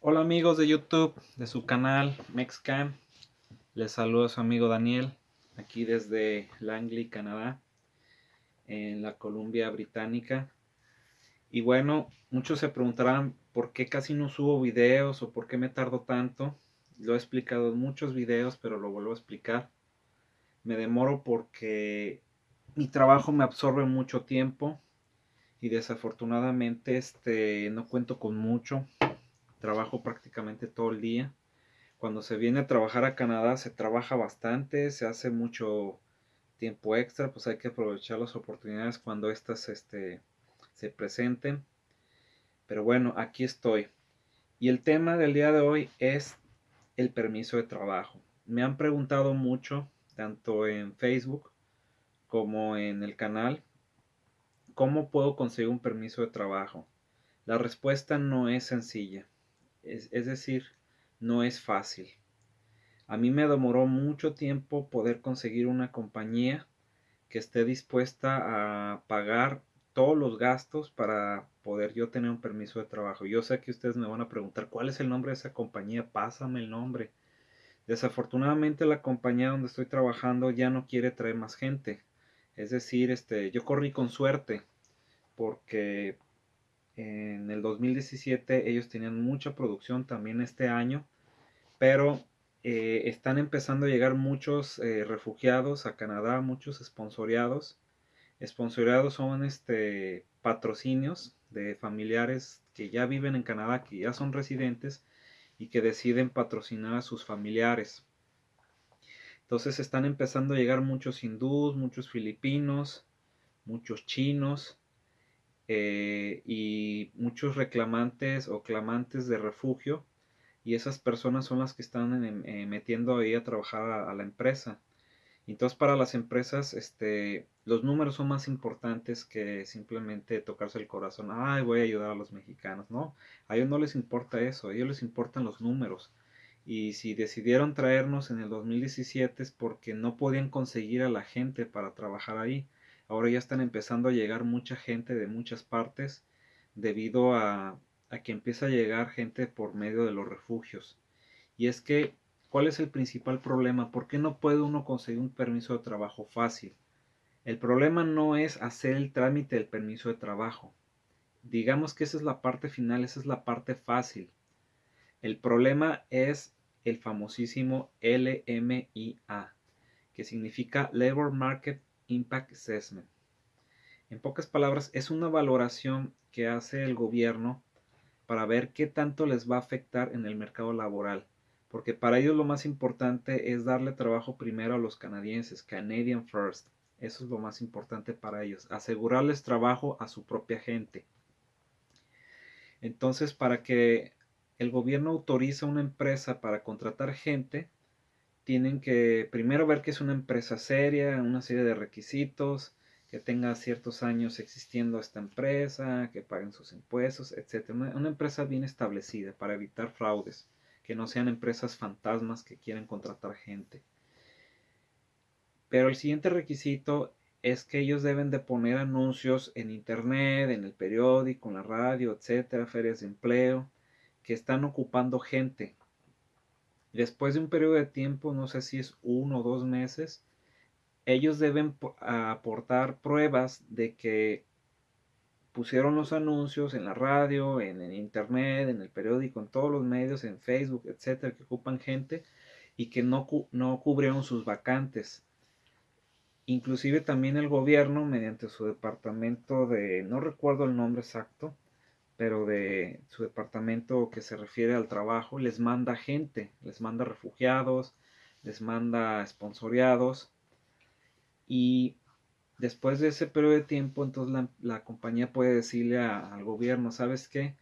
Hola amigos de YouTube, de su canal MexCam. Les saluda su amigo Daniel, aquí desde Langley, Canadá, en la Columbia Británica. Y bueno, muchos se preguntarán por qué casi no subo videos o por qué me tardo tanto. Lo he explicado en muchos videos, pero lo vuelvo a explicar. Me demoro porque mi trabajo me absorbe mucho tiempo y desafortunadamente este no cuento con mucho trabajo prácticamente todo el día. Cuando se viene a trabajar a Canadá se trabaja bastante, se hace mucho tiempo extra, pues hay que aprovechar las oportunidades cuando estas este, se presenten. Pero bueno, aquí estoy. Y el tema del día de hoy es el permiso de trabajo. Me han preguntado mucho, tanto en Facebook como en el canal, ¿cómo puedo conseguir un permiso de trabajo? La respuesta no es sencilla es, decir, no es fácil. A mí me demoró mucho tiempo poder conseguir una compañía que esté dispuesta a pagar todos los gastos para poder yo tener un permiso de trabajo. Yo sé que ustedes me van a preguntar cuál es el nombre de esa compañía, pásame el nombre. Desafortunadamente la compañía donde estoy trabajando ya no quiere traer más gente. Es decir, este, yo corrí con suerte porque en el 2017 ellos tenían mucha producción también este año, pero eh, están empezando a llegar muchos eh, refugiados a Canadá, muchos esponsoriados. Esponsoriados son este, patrocinios de familiares que ya viven en Canadá, que ya son residentes y que deciden patrocinar a sus familiares. Entonces están empezando a llegar muchos hindús, muchos filipinos, muchos chinos, eh, y muchos reclamantes o clamantes de refugio y esas personas son las que están eh, metiendo ahí a trabajar a, la empresa. Entonces para las empresas este, los números son más importantes que simplemente tocarse el corazón, ay voy a ayudar a los mexicanos, no, a ellos no les importa eso, a ellos les importan los números. Y si decidieron traernos en el 2017 es porque no podían conseguir a la gente para trabajar ahí. Ahora ya están empezando a llegar mucha gente de muchas partes debido a, que empieza a llegar gente por medio de los refugios. Y es que, ¿cuál es el principal problema? ¿Por qué no puede uno conseguir un permiso de trabajo fácil? El problema no es hacer el trámite del permiso de trabajo. Digamos que esa es la parte final, esa es la parte fácil. El problema es el famosísimo LMIA, que significa Labor Market Impact Assessment. En pocas palabras, es una valoración que hace el gobierno para ver qué tanto les va a afectar en el mercado laboral. Porque para ellos lo más importante es darle trabajo primero a los canadienses, Canadian First. Eso es lo más importante para ellos, asegurarles trabajo a su propia gente. Entonces, para que el gobierno autorice a una empresa para contratar gente, tienen que primero ver que es una empresa seria, una serie de requisitos, que tenga ciertos años existiendo esta empresa, que paguen sus impuestos, etc. Una, empresa bien establecida para evitar fraudes, que no sean empresas fantasmas que quieren contratar gente. Pero el siguiente requisito es que ellos deben de poner anuncios en internet, en el periódico, en la radio, etcétera, ferias de empleo, que están ocupando gente, Después de un periodo de tiempo, no sé si es uno o dos meses, ellos deben aportar pruebas de que pusieron los anuncios en la radio, en, el internet, en el periódico, en todos los medios, en Facebook, etcétera, que ocupan gente y que no, no cubrieron sus vacantes. Inclusive también el gobierno, mediante su departamento de, no recuerdo el nombre exacto, pero de su departamento que se refiere al trabajo, les manda gente, les manda refugiados, les manda esponsoriados y después de ese periodo de tiempo, entonces la, compañía puede decirle al gobierno, ¿sabes qué?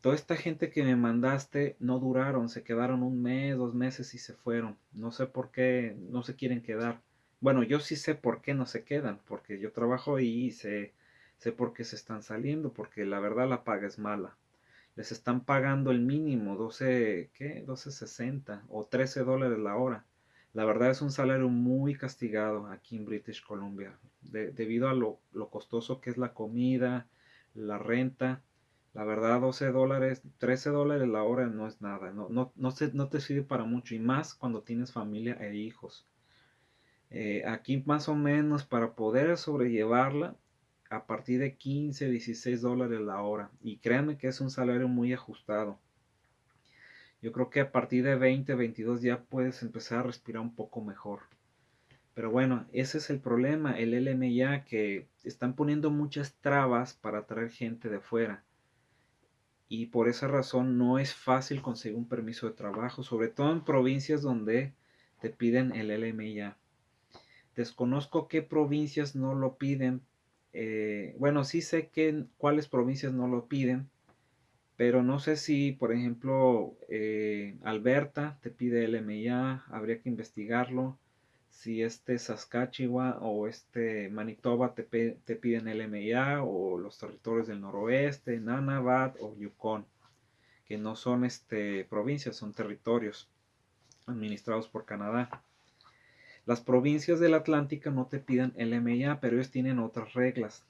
Toda esta gente que me mandaste no duraron, se quedaron un mes, dos meses y se fueron. No sé por qué no se quieren quedar. Bueno, yo sí sé por qué no se quedan, porque yo trabajo y sé sé por qué se están saliendo, porque la verdad la paga es mala. Les están pagando el mínimo, 12, ¿qué? 12.60 o 13 dólares la hora. La verdad es un salario muy castigado aquí en British Columbia, debido a lo, lo, costoso que es la comida, la renta. La verdad, 12 dólares, 13 dólares la hora no es nada. No, no, no, no te sirve para mucho. Y más cuando tienes familia e hijos. Eh, aquí más o menos para poder sobrellevarla a partir de 15, 16 dólares la hora. Y créanme que es un salario muy ajustado. Yo creo que a partir de 20, 22 ya puedes empezar a respirar un poco mejor. Pero bueno, ese es el problema, el LMA que están poniendo muchas trabas para traer gente de fuera. Y por esa razón no es fácil conseguir un permiso de trabajo, sobre todo en provincias donde te piden el LMA. Desconozco qué provincias no lo piden. Eh, bueno, sí sé que cuáles provincias no lo piden, pero no sé si, por ejemplo, eh, Alberta te pide LMIA, habría que investigarlo. Si este Saskatchewan o este Manitoba te, piden LMIA o los territorios del noroeste, Nunavut o Yukon, que no son este, provincias, son territorios administrados por Canadá. Las provincias del Atlántico no te piden LMIA, pero ellos tienen otras reglas.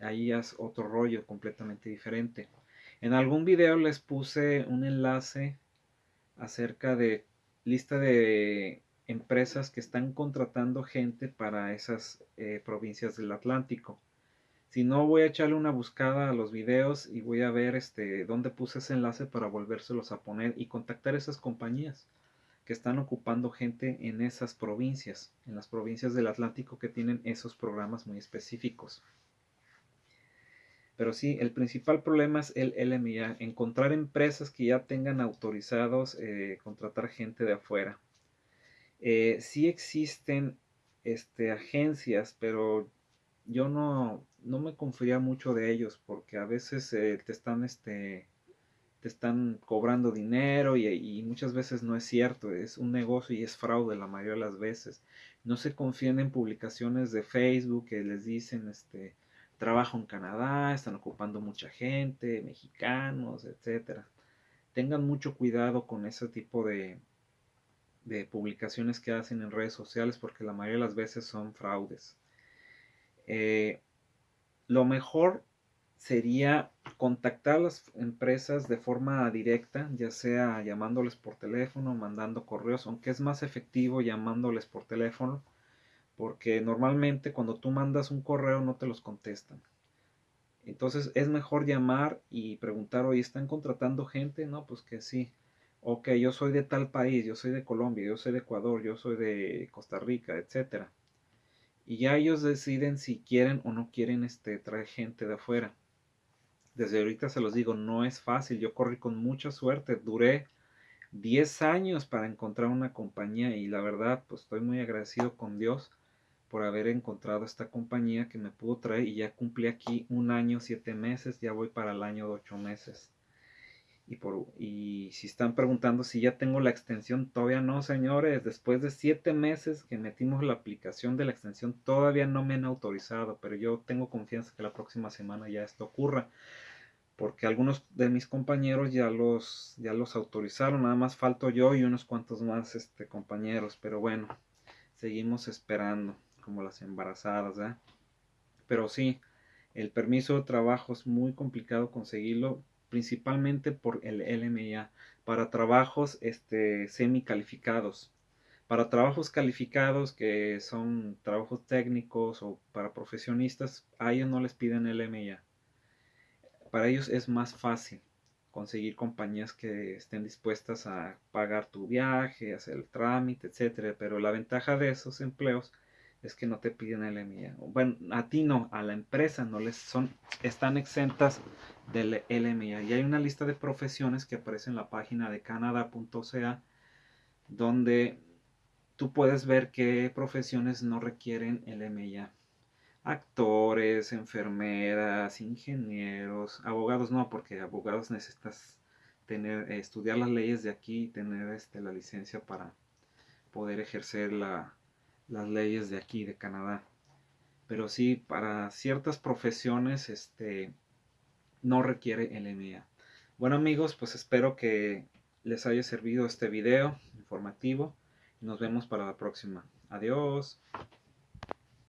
Ahí es otro rollo completamente diferente. En algún video les puse un enlace acerca de lista de empresas que están contratando gente para esas eh, provincias del Atlántico. Si no, voy a echarle una buscada a los videos y voy a ver este, dónde puse ese enlace para volvérselos a poner y contactar esas compañías que están ocupando gente en esas provincias, en las provincias del Atlántico que tienen esos programas muy específicos. Pero sí, el principal problema es el LMIA, encontrar empresas que ya tengan autorizados eh, contratar gente de afuera. Eh, sí existen este, agencias, pero yo no, no me confía mucho de ellos porque a veces eh, te están este, te están cobrando dinero y, y, muchas veces no es cierto, es un negocio y es fraude la mayoría de las veces. No se confían en publicaciones de Facebook que les dicen este trabajo en Canadá, están ocupando mucha gente, mexicanos, etcétera. Tengan mucho cuidado con ese tipo de, de publicaciones que hacen en redes sociales porque la mayoría de las veces son fraudes. Eh, lo mejor sería contactar a las empresas de forma directa, ya sea llamándoles por teléfono, mandando correos, aunque es más efectivo llamándoles por teléfono porque normalmente cuando tú mandas un correo no te los contestan. Entonces es mejor llamar y preguntar, oye, ¿están contratando gente? No, pues que sí. Ok, yo soy de tal país, yo soy de Colombia, yo soy de Ecuador, yo soy de Costa Rica, etc. Y ya ellos deciden si quieren o no quieren este, traer gente de afuera. Desde ahorita se los digo, no es fácil. Yo corrí con mucha suerte. Duré 10 años para encontrar una compañía y la verdad, pues estoy muy agradecido con Dios por haber encontrado esta compañía que me pudo traer y ya cumplí aquí un año, siete meses, ya voy para el año de ocho meses. Y, por, y si están preguntando si ya tengo la extensión, todavía no, señores. Después de siete meses que metimos la aplicación de la extensión, todavía no me han autorizado, pero yo tengo confianza que la próxima semana ya esto ocurra. Porque algunos de mis compañeros ya los, ya los autorizaron, nada más falto yo y unos cuantos más este, compañeros. Pero bueno, seguimos esperando como las embarazadas, Pero sí, el permiso de trabajo es muy complicado conseguirlo, principalmente por el LMIA, para trabajos este, semi calificados. Para trabajos calificados que son trabajos técnicos o para profesionistas, a ellos no les piden LMIA. Para ellos es más fácil conseguir compañías que estén dispuestas a pagar tu viaje, hacer el trámite, etcétera. Pero la ventaja de esos empleos es que no te piden LMIA. Bueno, a ti no, a la empresa no les son, están exentas del LMIA. Y hay una lista de profesiones que aparece en la página de canada.ca donde tú puedes ver qué profesiones no requieren LMIA. Actores, enfermeras, ingenieros, abogados no, porque abogados necesitas tener, estudiar las leyes de aquí y tener este, la licencia para poder ejercer la, las leyes de aquí, de Canadá. Pero sí, para ciertas profesiones este, no requiere el. Bueno amigos, pues espero que les haya servido este video informativo. Nos vemos para la próxima. Adiós.